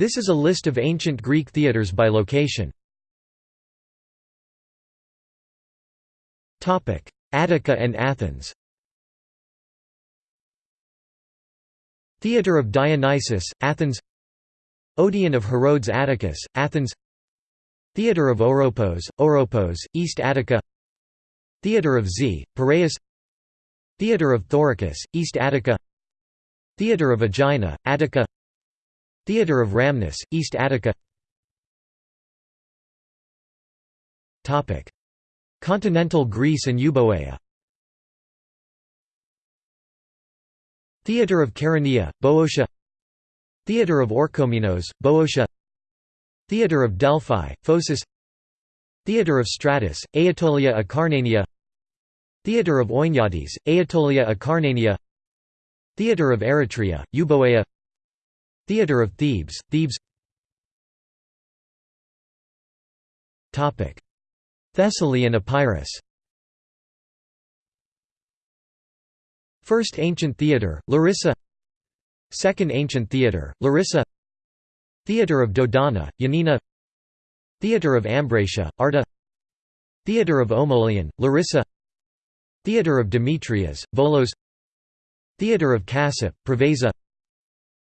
This is a list of ancient Greek theatres by location. Attica and Athens. Theatre of Dionysus, Athens. Odeon of Herodes Atticus, Athens. Theatre of Oropos, Oropos, East Attica. Theatre of Zea, Piraeus. Theatre of Thoricus, East Attica. Theatre of Aegina, Attica Theatre of Rhamnus, East Attica. Continental Greece and Euboea. Theatre of Chaeronea, Boeotia. Theatre of Orchomenos, Boeotia. Theatre of Delphi, Phocis. Theatre of Stratus, Aetolia Acarnania. Theatre of Oiniades, Aetolia Acarnania. Theatre of Eretria, Euboea Theatre of Thebes, Thebes. Thessaly and Epirus. First Ancient Theatre, Larissa. Second Ancient Theatre, Larissa. Theatre of Dodona, Yanina. Theatre of Ambracia, Arta Theatre of Omoleon, Larissa. Theatre of Demetrias, Volos. Theatre of Cassope, Preveza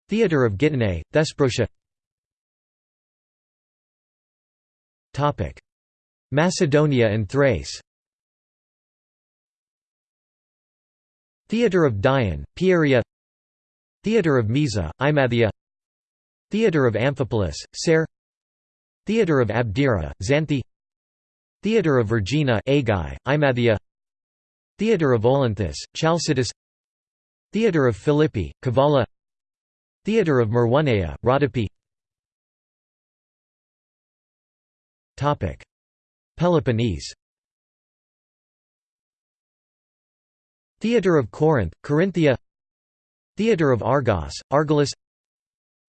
Theatre of Gitana, Thesprotia. Macedonia and Thrace. Theatre of Dion, Pieria. Theatre of Mieza, Imathia Theatre of Amphipolis, Serres. Theatre of Abdera, Xanthi. Theatre of Vergina Aigai, Imathia Theatre of Olynthus, Chalcidice Theatre of Philippi, Kavala Theatre of Maroneia, Rhodope Peloponnese. Theatre of Corinth, Corinthia. Theatre of Argos, Argolis.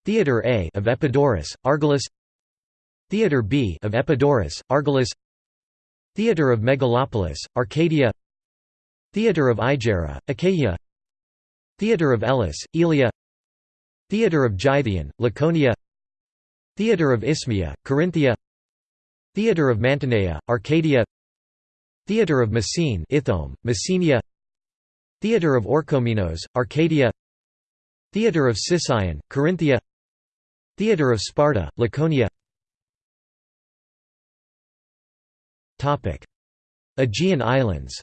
Theatre A of Epidaurus, Argolis. Theatre B of Epidaurus, Argolis. Theatre of Megalopolis, Arcadia. Theatre of Aigeira, Achaia. Theatre of Elis, Elia Theatre of Gythion, Laconia Theatre of Isthmia, Corinthia Theatre of Mantinea, Arcadia Theatre of Messene Ithome, Messenia Theatre of Orchomenos, Arcadia Theatre of Sicyon, Corinthia Theatre of Sparta, Laconia Aegean Islands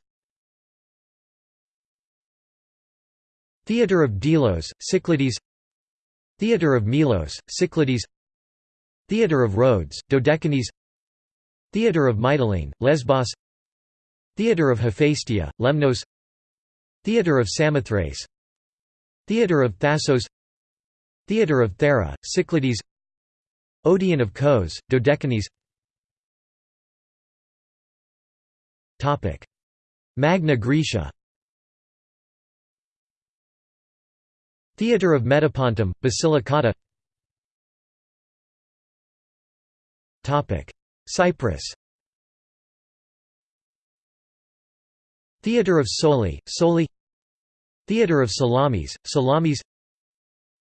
Theatre of Delos, Cyclades Theatre of Melos, Cyclades Theatre of Rhodes, Dodecanese Theatre of Mytilene, Lesbos Theatre of Hephaestia, Lemnos Theatre of Samothrace Theatre of Thassos Theatre of Thera, Cyclades Odeon of Kos, Dodecanese Magna Graecia Theatre of Metapontum, Basilicata. Cyprus. Theatre of Soli, Soli. Theatre of Salamis, Salamis.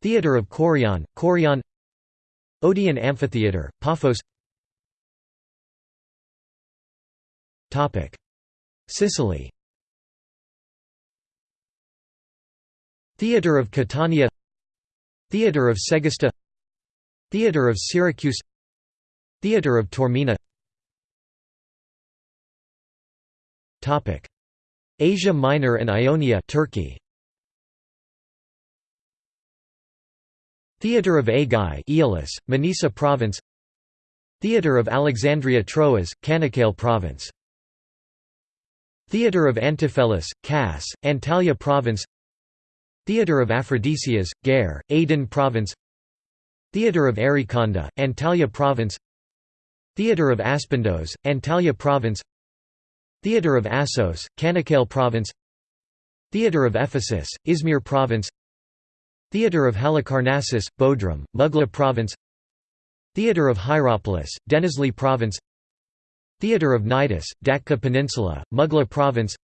Theatre of Kourion, Kourion Odeon Amphitheatre, Paphos. Sicily Theatre of Catania Theatre of Segesta Theatre of Syracuse Theatre of Taormina. Asia Minor and Ionia Turkey. Theatre of Aigai Aeolis, Manisa Province. Theatre of Alexandria Troas, Canakkale Province. Theatre of Antiphellos, Cass, Antalya Province Theatre of Aphrodisias, Geyre, Aydın Province Theatre of Arykanda, Antalya Province Theatre of Aspendos, Antalya Province Theatre of Assos, Canakkale Province Theatre of Ephesus, Izmir Province Theatre of Halicarnassus, Bodrum, Mugla Province Theatre of Hierapolis, Denizli Province Theatre of Cnidus, Datça Peninsula, Mugla Province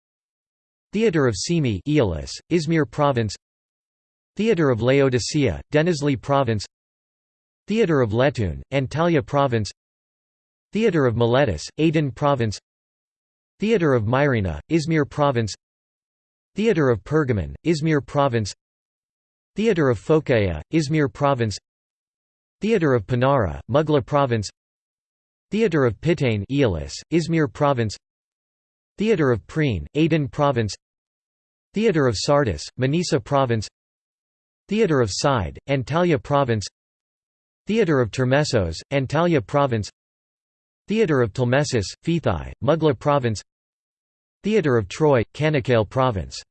Theatre of Simi Izmir Province Theatre of Laodicea, Denizli Province Theatre of Letoon, Antalya Province Theatre of Miletus, Aydın Province Theatre of Myrina, Izmir Province Theatre of Pergamon, Izmir Province Theatre of Phocaea, Izmir Province Theatre of Pinara, Mugla Province Theatre of Pitane Aeolis, Izmir Province Theatre of Priene, Aydın Province Theatre of Sardis, Manisa Province Theatre of Side, Antalya Province Theatre of Termessos, Antalya Province Theatre of Telmessus, Fethiye, Mugla Province Theatre of Troy, Canakkale Province